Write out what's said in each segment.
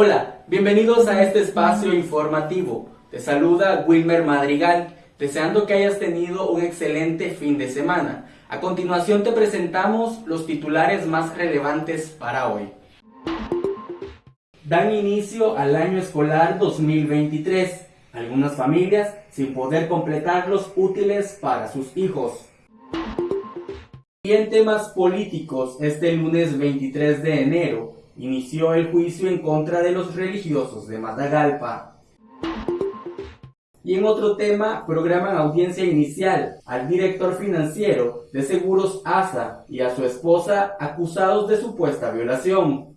Hola, bienvenidos a este espacio informativo. Te saluda Wilmer Madrigal, deseando que hayas tenido un excelente fin de semana. A continuación te presentamos los titulares más relevantes para hoy. Dan inicio al año escolar 2023. Algunas familias sin poder completar los útiles para sus hijos. Y en temas políticos, este lunes 23 de enero, inició el juicio en contra de los religiosos de Matagalpa. Y en otro tema, programan audiencia inicial al director financiero de Seguros ASA y a su esposa acusados de supuesta violación.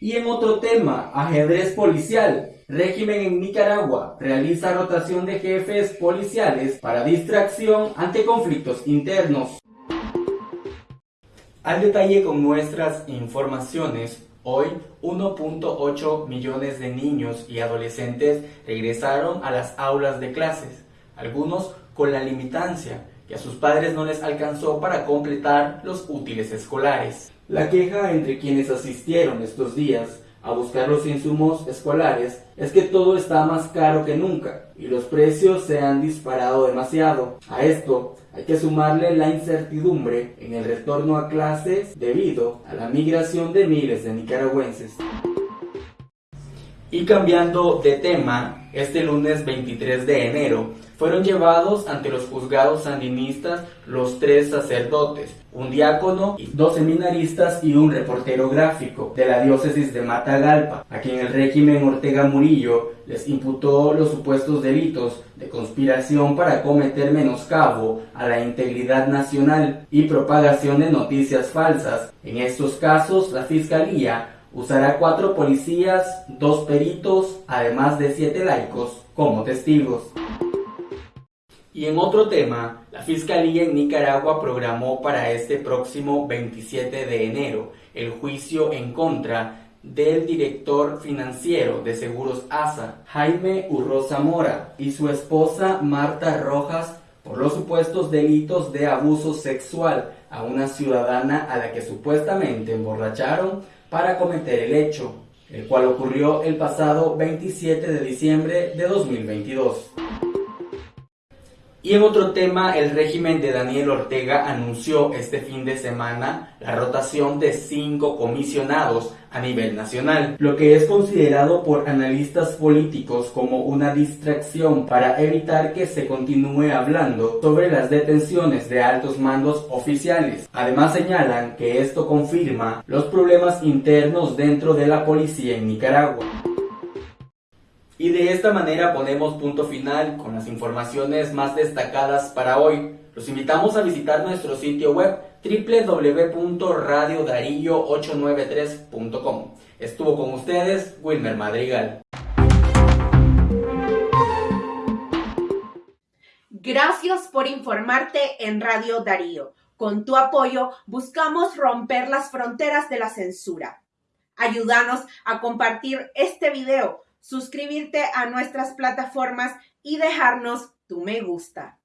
Y en otro tema, ajedrez policial. Régimen en Nicaragua realiza rotación de jefes policiales para distracción ante conflictos internos. Al detalle con nuestras informaciones, hoy 1.8 millones de niños y adolescentes regresaron a las aulas de clases, algunos con la limitancia que a sus padres no les alcanzó para completar los útiles escolares. La queja entre quienes asistieron estos días a buscar los insumos escolares es que todo está más caro que nunca y los precios se han disparado demasiado. A esto hay que sumarle la incertidumbre en el retorno a clases debido a la migración de miles de nicaragüenses. Y cambiando de tema, este lunes 23 de enero fueron llevados ante los juzgados sandinistas los tres sacerdotes, un diácono, dos seminaristas y un reportero gráfico de la diócesis de Matagalpa, a quien el régimen Ortega Murillo les imputó los supuestos delitos de conspiración para cometer menoscabo a la integridad nacional y propagación de noticias falsas. En estos casos, la Fiscalía usará cuatro policías, dos peritos, además de siete laicos, como testigos. Y en otro tema, la Fiscalía en Nicaragua programó para este próximo 27 de enero el juicio en contra del director financiero de Seguros ASA, Jaime Urroza Mora, y su esposa Marta Rojas por los supuestos delitos de abuso sexual a una ciudadana a la que supuestamente emborracharon para cometer el hecho, el cual ocurrió el pasado 27 de diciembre de 2022. Y en otro tema, el régimen de Daniel Ortega anunció este fin de semana la rotación de cinco comisionados a nivel nacional, lo que es considerado por analistas políticos como una distracción para evitar que se continúe hablando sobre las detenciones de altos mandos oficiales. Además señalan que esto confirma los problemas internos dentro de la policía en Nicaragua. Y de esta manera ponemos punto final con las informaciones más destacadas para hoy. Los invitamos a visitar nuestro sitio web www.radiodarillo893.com. Estuvo con ustedes Wilmer Madrigal. Gracias por informarte en Radio Darío. Con tu apoyo buscamos romper las fronteras de la censura. Ayúdanos a compartir este video suscribirte a nuestras plataformas y dejarnos tu me gusta.